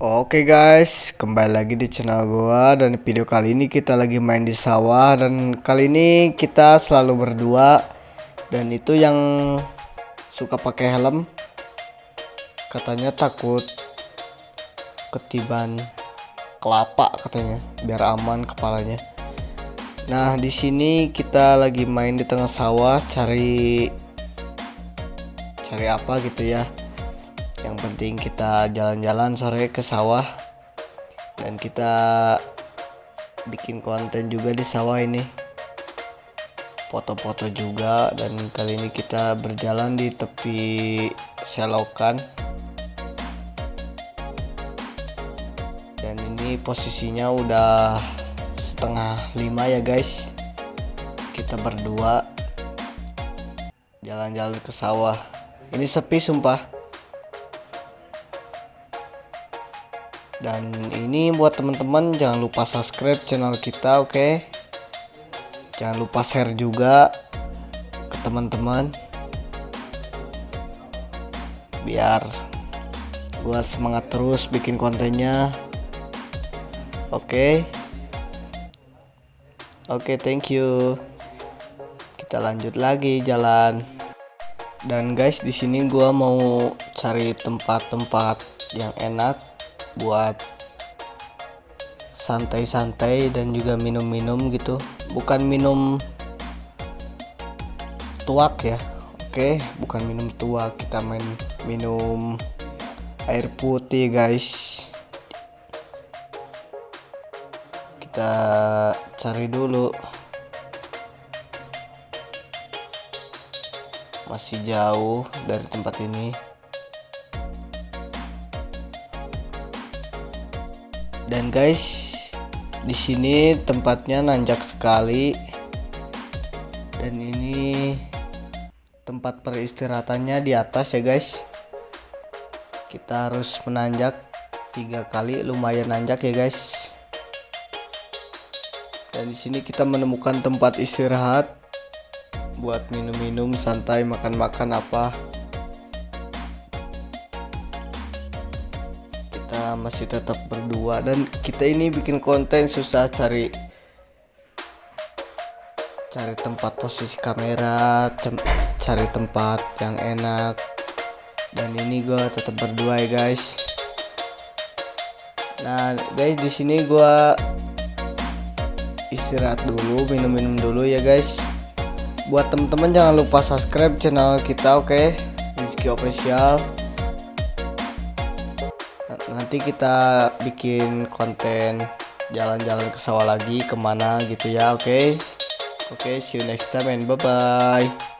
Oke guys, kembali lagi di channel gua dan video kali ini kita lagi main di sawah dan kali ini kita selalu berdua dan itu yang suka pakai helm. Katanya takut ketiban kelapa katanya biar aman kepalanya. Nah, di sini kita lagi main di tengah sawah cari cari apa gitu ya yang penting kita jalan-jalan sore ke sawah. Dan kita bikin konten juga di sawah ini. Foto-foto juga. Dan kali ini kita berjalan di tepi selokan. Dan ini posisinya udah setengah lima ya guys. Kita berdua jalan-jalan ke sawah. Ini sepi sumpah dan ini buat teman-teman jangan lupa subscribe channel kita oke? Okay? jangan lupa share juga ke teman-teman. Biar gua semangat terus bikin kontennya. Oke? Okay? oke okay, thank you. Kita lanjut lagi jalan. Dan guys di sini gua mau cari tempat-tempat yang enak buat santai-santai dan juga minum-minum gitu. Bukan minum tuak ya oke? Bukan minum tuak kita main minum air putih guys. Kita cari dulu. Masih jauh dari tempat ini dan guys di sini tempatnya nanjak sekali. Dan ini tempat peristirahatannya di atas ya guys. Kita harus menanjak tiga kali lumayan nanjak ya guys. Dan di sini kita menemukan tempat istirahat buat minum-minum santai makan-makan apa masih tetap berdua. Dan kita ini bikin konten susah cari cari tempat posisi kamera cari tempat yang enak. Dan ini gue tetap berdua ya guys. Nah guys di sini gue istirahat dulu minum-minum dulu ya guys. Buat teman-teman jangan lupa subscribe channel kita oke? Okay? Rizky Official nanti kita bikin konten jalan-jalan ke sawah lagi ke mana gitu ya oke okay? oke okay, see you next time and bye bye